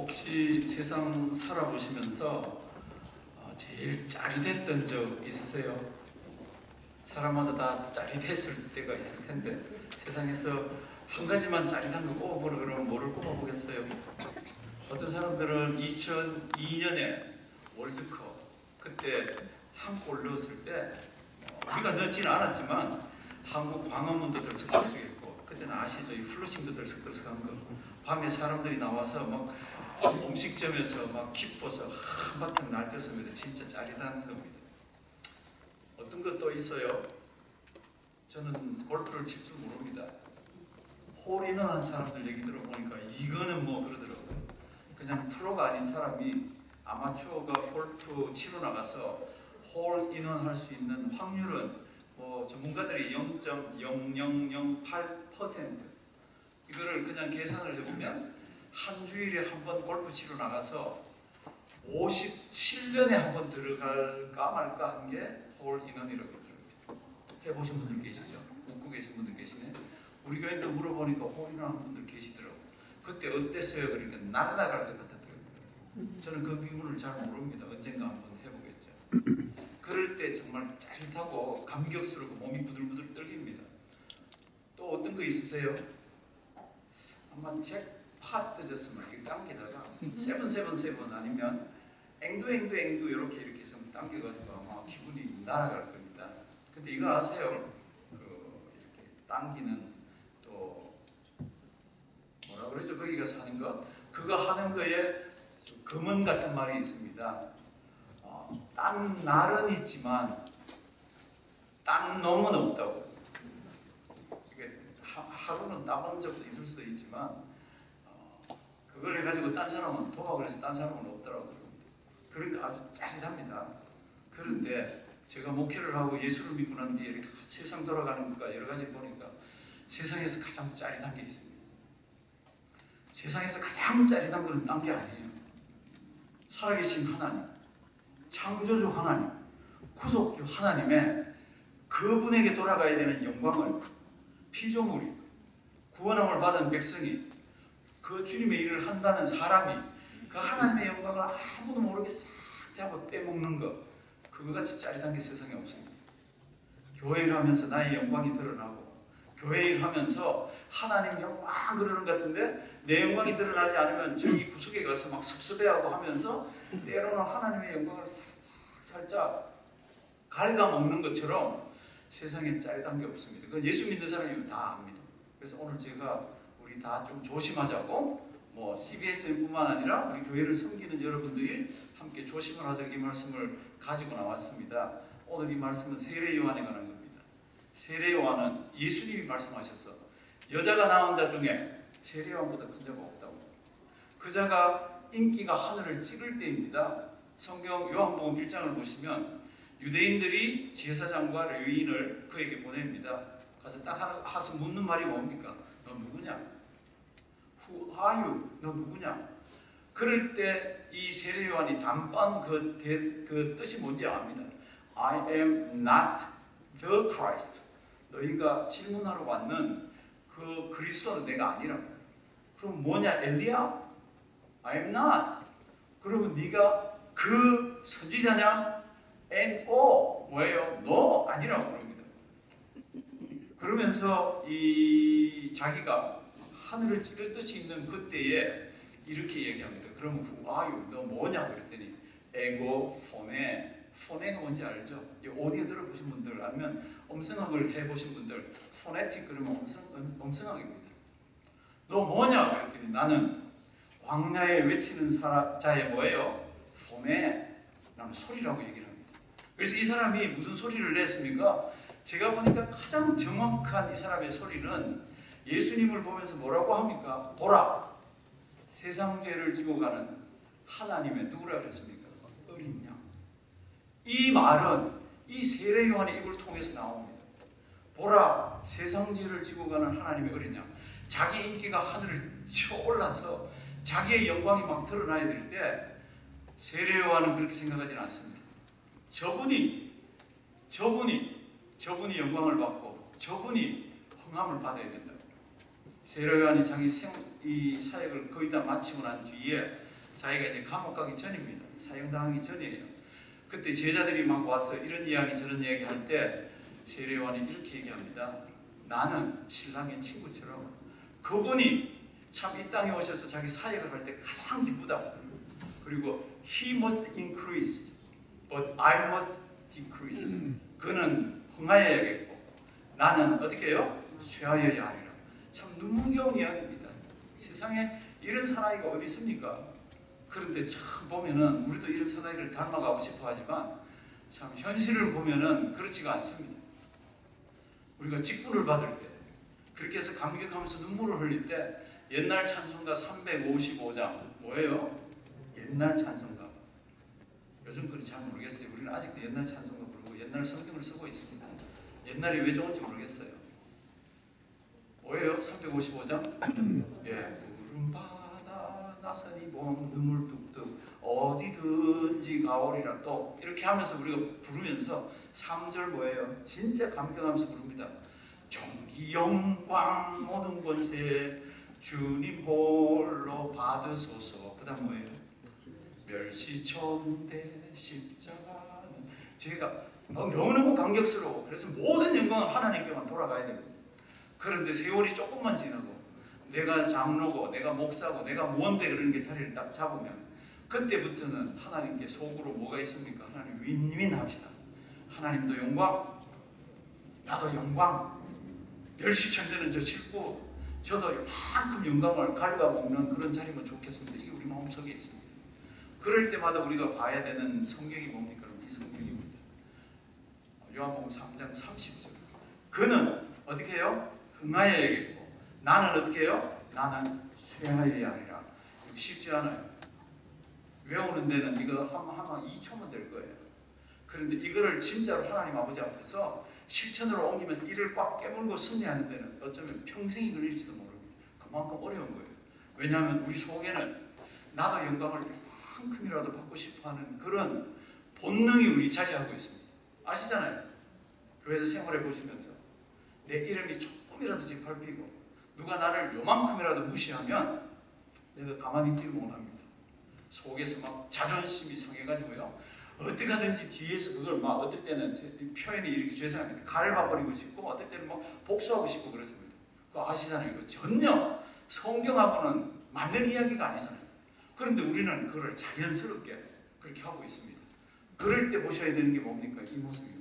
혹시 세상 살아보시면서 어, 제일 짜릿했던 적 있으세요? 사람마다 다 짜릿했을 때가 있을 텐데 세상에서 한 가지만 짜릿한 거 꼽아보라 그러면 뭐를 꼽아보겠어요? 어떤 사람들은 2002년에 월드컵 그때 한 골 넣었을 때 어, 우리가 넣지는 않았지만 한국 광화문도 들썩들썩했고 그때는 아시죠? 이 플러싱도 들썩들썩한 거 밤에 사람들이 나와서 막 음식점에서 막 기뻐서 한바탕 날뛰었습니다. 진짜 짜릿한 겁니다. 어떤 것도 있어요. 저는 골프를 칠 줄 모릅니다. 홀인원한 사람들 얘기 들어보니까 이거는 뭐 그러더라고요. 그냥 프로가 아닌 사람이 아마추어가 골프 치러 나가서 홀인원 할 수 있는 확률은 뭐 전문가들이 0.0008% 이거를 그냥 계산을 해보면 한 주일에 한 번 골프 치러 나가서 57년에 한 번 들어갈까 말까 한 게 홀 인원이라고 그러더라고요. 해보신 분들 계시죠? 웃고 계신 분들 계시네. 우리 교회도 물어보니까 홀 인원 한 분들 계시더라고요. 그때 어땠어요? 그러니까 날아갈 것 같았더라고요. 저는 그 기분을 잘 모릅니다. 언젠가 한번 해보겠죠. 그럴 때 정말 짜릿하고 감격스럽고 몸이 부들부들 떨립니다. 또 어떤 거 있으세요? 아마 잭 팟 뜨졌으면 이렇게 당기다가 세븐세븐세븐 아니면 앵두앵두 앵두 이렇게 이렇게 해서 당겨가지고 아마 기분이 날아갈 겁니다. 근데 이거 아세요? 그 이렇게 당기는 또 뭐라 그러죠? 거기 가서 하는 거 그거 하는 거에 금은 같은 말이 있습니다. 어, 딴 날은 있지만 딴 놈은 없다고. 하루는 따본 적도 있을 수도 있지만 어, 그걸 해가지고 딴 사람은 도박을 해서 딴 사람은 없더라고요. 그러니까 아주 짜릿합니다. 그런데 제가 목회를 하고 예수를 믿고 난 뒤에 이렇게 세상 돌아가는 것과 여러 가지 보니까 세상에서 가장 짜릿한 게 있습니다. 세상에서 가장 짜릿한 것은 딴 게 아니에요. 살아계신 하나님, 창조주 하나님, 구속주 하나님의 그분에게 돌아가야 되는 영광을 피조물이 구원함을 받은 백성이 그 주님의 일을 한다는 사람이 그 하나님의 영광을 아무도 모르게 싹 잡아 빼먹는 것 그거 같이 짜릿한 게 세상에 없습니다. 교회 를 하면서 나의 영광이 드러나고 교회 일 하면서 하나님 영광 그러는 것 같은데 내 영광이 드러나지 않으면 저기 구석에 가서 막 섭섭해하고 하면서 때로는 하나님의 영광을 살짝 살짝 갉아먹는 것처럼 세상에 짜릿한 게 없습니다. 그 예수 믿는 사람이면 다 압니다. 그래서 오늘 제가 다 좀 조심하자고 뭐 CBS뿐만 아니라 우리 교회를 섬기는 여러분들이 함께 조심을 하자고 이 말씀을 가지고 나왔습니다. 오늘 이 말씀은 세례 요한에 관한 겁니다. 세례 요한은 예수님이 말씀하셨어. 여자가 낳은 자 중에 세례 요한보다 큰 자가 없다고. 그 자가 인기가 하늘을 찌를 때입니다. 성경 요한복음 1장을 보시면 유대인들이 제사장과 레위인을 그에게 보냅니다. 가서 딱 하서 묻는 말이 뭡니까? 너 누구냐? Who are you? 너 누구냐? 그럴 때 이 세례 요한이 단번 그, 대, 그 뜻이 뭔지 압니다. I am not the Christ. 너희가 질문하러 왔는 그 그리스도는 내가 아니라고. 그럼 뭐냐? 엘리야? I am not. 그러면 네가 그 선지자냐? N.O. 뭐예요? 너 아니라고 그럽니다. 그러면서 이 자기가 하늘을 찌를 뜻이 있는 그때에 이렇게 얘기합니다. 그러면 아유 너 뭐냐 그랬더니 에고 포네 포네가 뭔지 알죠? 오디오 들어보신 분들 아니면 음성학을 해보신 분들 포네틱 그러면 음성, 음성학입니다. 너 뭐냐 그랬더니 나는 광야에 외치는 사람, 자의 뭐예요? 포네 라는 소리라고 얘기를 합니다. 그래서 이 사람이 무슨 소리를 냈습니까? 제가 보니까 가장 정확한 이 사람의 소리는 예수님을 보면서 뭐라고 합니까? 보라! 세상 죄를 지고 가는 하나님의 누구라 그랬습니까? 어린 양. 이 말은 이 세례 요한의 입을 통해서 나옵니다. 보라! 세상 죄를 지고 가는 하나님의 어린 양. 자기 인기가 하늘을 쳐올라서 자기의 영광이 막 드러나야 될 때 세례 요한은 그렇게 생각하지는 않습니다. 저분이 저분이 저분이 영광을 받고 저분이 흥함을 받아야 된다. 세례요한이 자기 생, 이 사역을 거의 다 마치고 난 뒤에 자기가 이제 감옥 가기 전입니다. 사형당하기 전이에요. 그때 제자들이 막 와서 이런 이야기 저런 이야기 할 때 세례요한이 이렇게 얘기합니다. 나는 신랑의 친구처럼 그분이 참 이 땅에 오셔서 자기 사역을 할 때 가장 기쁘다. 그리고 he must increase, but I must decrease. 그는 흥하여야겠고 나는 어떻게 해요? 쇠하여야. 참 눈물겨운 이야기입니다. 세상에 이런 사나이가 어디 있습니까? 그런데 참 보면은 우리도 이런 사나이를 닮아가고 싶어 하지만 참 현실을 보면은 그렇지가 않습니다. 우리가 직분을 받을 때 그렇게 해서 감격하면서 눈물을 흘릴 때 옛날 찬송가 355장 뭐예요? 옛날 찬송가 요즘 그는 잘 모르겠어요. 우리는 아직도 옛날 찬송가 부르고 옛날 성경을 쓰고 있습니다. 옛날이 왜 좋은지 모르겠어요. 뭐예요? 355장? 예, 푸른 바다 나선이 봄 눈물 뚝뚝 어디든지 가오리라 또 이렇게 하면서 우리가 부르면서 3절 뭐예요? 진짜 감격하면서 부릅니다. 정기 영광 모든 권세 주님 홀로 받으소서 그 다음 뭐예요? 멸시천대 십자가는 제가 너무너무 감격스러워 그래서 모든 영광은 하나님께만 돌아가야 됩니다 그런데 세월이 조금만 지나고 내가 장로고 내가 목사고 내가 뭔데 그런 게 자리를 딱 잡으면 그때부터는 하나님께 속으로 뭐가 있습니까? 하나님 윈윈 합시다 하나님도 영광 나도 영광 멸시천대는 저 싫고 저도 이만큼 영광을 갉아먹는 그런 자리면 좋겠습니다 이게 우리 마음속에 있습니다 그럴 때마다 우리가 봐야 되는 성경이 뭡니까? 이 성경입니다. 요한복음 3장 30절. 그는 어떻게 해요? 흥하여야겠고 나는 어떻게 해요? 나는 쇠하여야 하리라. 쉽지 않아요. 외우는 데는 이거 하면 2초면 될 거예요. 그런데 이거를 진짜로 하나님 아버지 앞에서 실천으로 옮기면서 이를 꽉 깨물고 승리하는 데는 어쩌면 평생이 걸릴지도 모릅니다. 그만큼 어려운 거예요. 왜냐하면 우리 속에는 나도 영광을 조금이라도 받고 싶어하는 그런 본능이 우리 차지하고 있습니다. 아시잖아요. 교회에서 생활해 보시면서 내 이름이 조금이라도 짓밟히고 누가 나를 요만큼이라도 무시하면 내가 가만히 있지를 못합니다. 속에서 막 자존심이 상해가지고요. 어떻게 하든지 뒤에서 그걸 막 어떨 때는 제 표현이 이렇게 죄송합니다. 갈아버리고 싶고 어떨 때는 막 복수하고 싶고 그렇습니다. 그거 아시잖아요. 그 전혀 성경하고는 맞는 이야기가 아니잖아요. 그런데 우리는 그걸 자연스럽게 그렇게 하고 있습니다. 그럴 때 보셔야 되는 게 뭡니까? 이 모습입니다.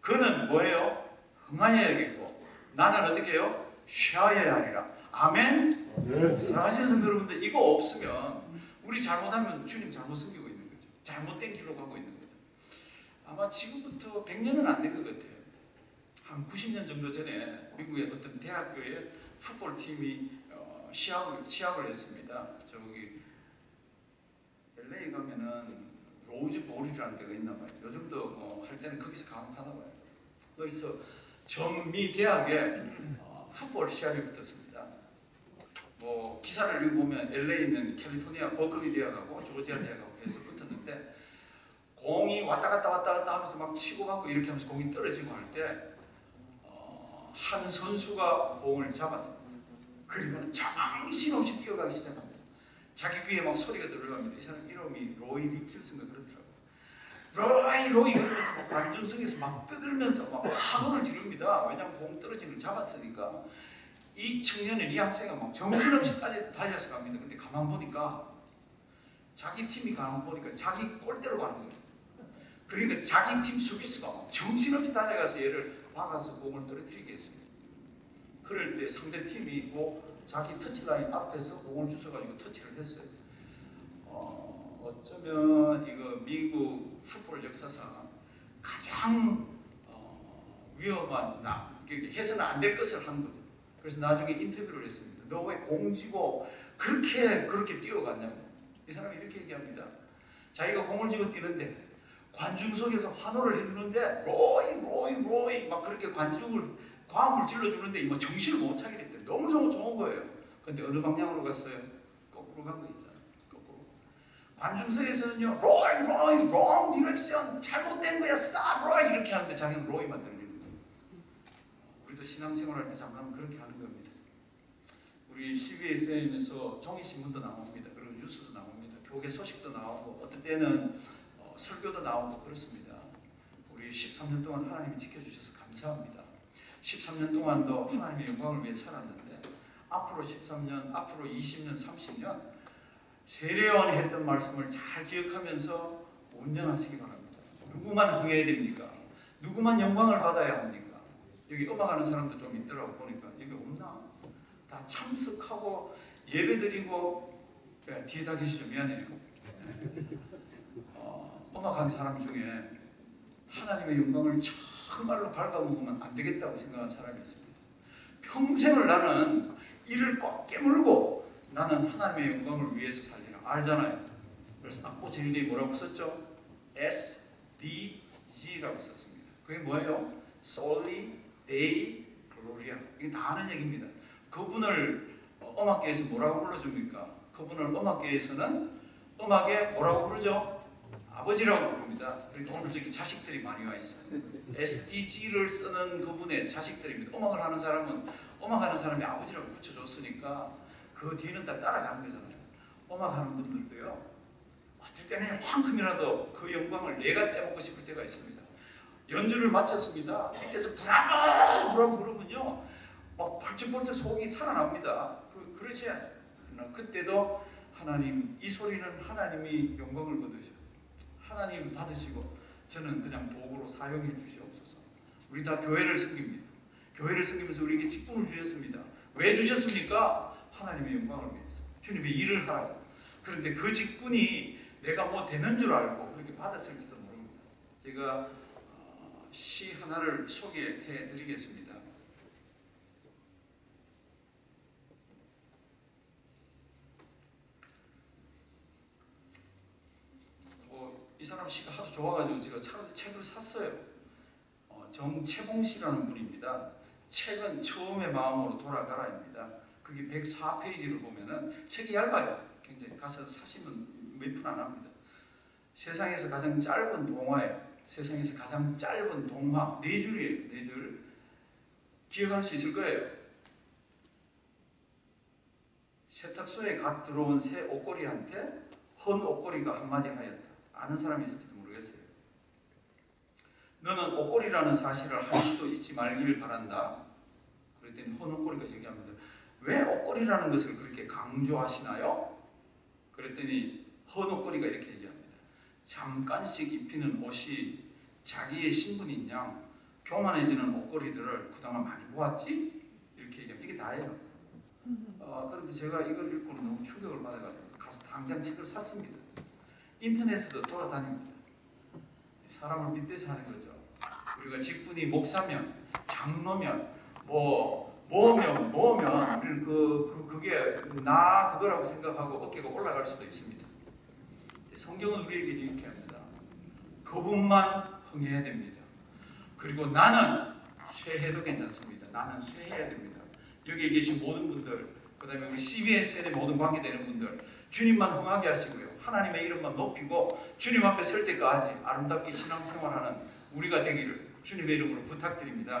그는 뭐예요? 흥하여야겠고 나는 어떻게 해요? 쉬어야 하리라. 아멘? 네. 사랑하시는 성도 여러분들 이거 없으면 우리 잘못하면 주님 잘못 섬기고 있는 거죠. 잘못된 길로 가고 있는 거죠. 아마 지금부터 100년은 안 된 것 같아요. 한 90년 정도 전에 미국의 어떤 대학교에 풋볼 팀이 어, 시합을 시합을 했습니다. 저기 LA 가면은 로즈 볼이라는 데가 있나 봐요. 요즘도 뭐할 때는 거기서 강하나 봐요. 거기서 전미 대학에 어, 풋볼 시합이 붙었습니다. 뭐 기사를 읽어보면 LA는 캘리포니아 버클리 대학하고 조지아 대학하고 해서 붙었는데 공이 왔다 갔다 왔다 갔다 하면서 막 치고 받고 이렇게 하면서 공이 떨어지고 할때한 선수가 공을 잡았습니다. 그리고는 정신없이 뛰어가기 시작합니다. 자기 귀에 막 소리가 들어갑니다. 이 사람 이름이 로이 리킬슨가 그렇더라고요. 로이 로이 그러면서 막 관중석에서 막 떠들면서 막 환호를 지릅니다. 왜냐하면 공 떨어지는 걸 잡았으니까. 이 청년은 이 학생은 막 정신없이 달려, 달려서 갑니다. 근데 가만 보니까 자기 팀이 가만 보니까 자기 골대로 가는 거예요. 그러니까 자기 팀 수비수가 막 정신없이 달려가서 얘를 막아서 공을 떨어뜨리게 했습니다. 그럴 때 상대 팀이 뭐 자기 터치라인 앞에서 공을 주워가지고 터치를 했어요. 어, 어쩌면 이거 미국 풋볼 역사상 가장 어, 위험한 나 해서는 안 될 것을 한 거죠. 그래서 나중에 인터뷰를 했습니다. 너 왜 공지고 그렇게 그렇게 뛰어갔냐고. 이 사람이 이렇게 얘기합니다. 자기가 공을 쥐고 뛰는데 관중석에서 환호를 해주는데 로이 로이 로이 막 그렇게 관중을 고함을 질러주는데 뭐 정신을 못 차리겠대. 너무 너무 좋은 거예요. 근데 어느 방향으로 갔어요? 거꾸로 간 거. 거꾸로. 관중석에서는요 로이 로이 wrong direction 잘못된 거야 로이 이렇게 하는데 자기는 로이만 들리는 거예요. 우리도 신앙생활할 때 잠깐 그렇게 하는 겁니다. 우리 CBS에서 종이 신문도 나옵니다. 그리고 뉴스도 나옵니다. 교회 소식도 나오고 어떤 때는 어, 설교도 나오고 그렇습니다. 우리 13년 동안 하나님이 지켜주셔서 감사합니다. 13년 동안도 하나님의 영광을 위해 살았는데 앞으로 13년, 앞으로 20년, 30년 세례요한이 했던 말씀을 잘 기억하면서 운전하시기 바랍니다. 누구만 흥해야 됩니까? 누구만 영광을 받아야 합니까? 여기 음악하는 사람도 좀 있더라고 보니까 여기 없나? 다 참석하고 예배드리고 야, 뒤에 다 계시죠? 미안해요. 어, 음악하는 사람 중에 하나님의 영광을 정말로 갉아먹으면 안 되겠다고 생각하는 사람이 있습니다. 평생을 나는 이를 꽉 깨물고 나는 하나님의 영광을 위해서 살리라 알잖아요. 그래서 악보 제일 뒤에 뭐라고 썼죠? S, D, G라고 썼습니다. 그게 뭐예요? Soli Dei Gloria. 이게 다 아는 얘기입니다. 그분을 어, 음악계에서 뭐라고 불러줍니까? 그분을 음악계에서는 음악에 뭐라고 부르죠? 아버지라고 부릅니다. 그러니까 오늘 저기 자식들이 많이 와 있어요. SDG를 쓰는 그분의 자식들입니다. 음악을 하는 사람은 음악하는 사람이 아버지라고 붙여줬으니까 그 뒤는 다 따라가는 거잖아요. 음악하는 분들도요. 어쩔 때는 한큼이라도 그 영광을 내가 떼먹고 싶을 때가 있습니다. 연주를 마쳤습니다. 밑에서 브라보 브라보 그러면요. 막 벌쩍벌쩍 속이 살아납니다. 그, 그렇지 않아요. 그러나 그때도 하나님 이 소리는 하나님이 영광을 받으시고 하나님 받으시고 저는 그냥 도구로 사용해 주시옵소서. 우리 다 교회를 섬깁니다. 교회를 섬기면서 우리에게 직분을 주셨습니다. 왜 주셨습니까? 하나님의 영광을 위해서. 주님의 일을 하라고. 그런데 그 직분이 내가 뭐 되는 줄 알고 그렇게 받았을지도 모릅니다. 제가 어, 시 하나를 소개해 드리겠습니다. 어, 이 사람 시가 하도 좋아가지고 제가 차- 책을 샀어요. 어, 정채봉 씨라는 분입니다. 책은 처음의 마음으로 돌아가라입니다. 그게 104페이지를 보면은 책이 얇아요. 굉장히 가서 사시면 몇푼안 합니다. 세상에서 가장 짧은 동화예요. 세상에서 가장 짧은 동화 네 줄이에요. 네 줄. 기억할 수 있을 거예요. 세탁소에 갓 들어온 새 옷걸이한테 헌 옷걸이가 한마디 하였다. 아는 사람이 있을지도 모르겠어요. 너는 옷걸이라는 사실을 한시도 잊지 말기를 바란다. 그랬더니 헌 옷걸이가 얘기합니다. 왜 옷걸이라는 것을 그렇게 강조하시나요? 그랬더니 헌 옷걸이가 이렇게 얘기합니다. 잠깐씩 입히는 옷이 자기의 신분인 양 교만해지는 옷걸이들을 그동안 많이 보았지? 이렇게 얘기합니다. 이게 다예요. 어, 그런데 제가 이걸 읽고 너무 충격을 받아가지고 가서 당장 책을 샀습니다. 인터넷에도 돌아다닙니다. 사람을 빗대서 하는 거죠. 우리가 직분이 목사면, 장로면, 뭐 뭐면 뭐면 우리는 그, 그 그게 나 그거라고 생각하고 어깨가 올라갈 수도 있습니다. 성경은 우리에게 이렇게 합니다. 그분만 흥해야 됩니다. 그리고 나는 쇠해도 괜찮습니다. 나는 쇠해야 됩니다. 여기에 계신 모든 분들, 그 다음에 우리 CBS의 모든 관계되는 분들, 주님만 흥하게 하시고요. 하나님의 이름만 높이고 주님 앞에 설 때까지 아름답게 신앙생활하는 우리가 되기를 주님의 이름으로 부탁드립니다.